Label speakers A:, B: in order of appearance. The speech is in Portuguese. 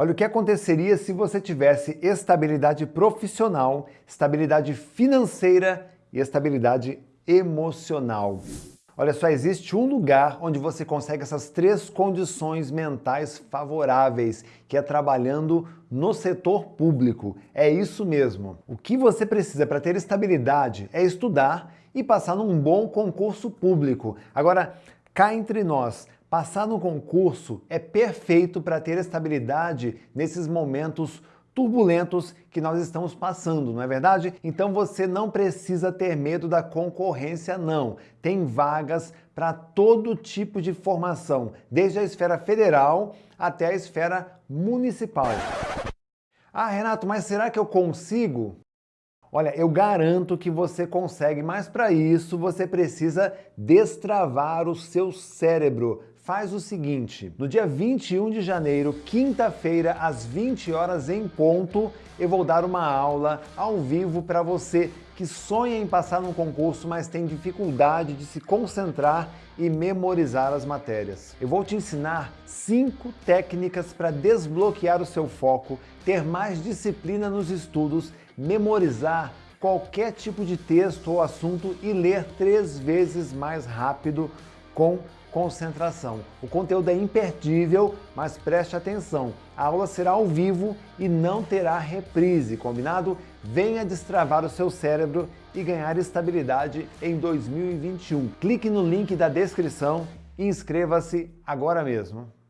A: Olha o que aconteceria se você tivesse estabilidade profissional, estabilidade financeira e estabilidade emocional. Olha, só existe um lugar onde você consegue essas três condições mentais favoráveis, que é trabalhando no setor público. É isso mesmo. O que você precisa para ter estabilidade é estudar e passar num bom concurso público. Agora, cá entre nós, passar no concurso é perfeito para ter estabilidade nesses momentos turbulentos que nós estamos passando, não é verdade? Então você não precisa ter medo da concorrência, não. Tem vagas para todo tipo de formação, desde a esfera federal até a esfera municipal. Ah, Renato, mas será que eu consigo? Olha, eu garanto que você consegue, mas para isso você precisa destravar o seu cérebro, faz o seguinte, no dia 21 de janeiro, quinta-feira, às 20 horas em ponto, eu vou dar uma aula ao vivo para você que sonha em passar num concurso, mas tem dificuldade de se concentrar e memorizar as matérias. Eu vou te ensinar cinco técnicas para desbloquear o seu foco, ter mais disciplina nos estudos, memorizar qualquer tipo de texto ou assunto e ler três vezes mais rápido com concentração. O conteúdo é imperdível, mas preste atenção. A aula será ao vivo e não terá reprise, combinado? Venha destravar o seu cérebro e ganhar estabilidade em 2021. Clique no link da descrição e inscreva-se agora mesmo.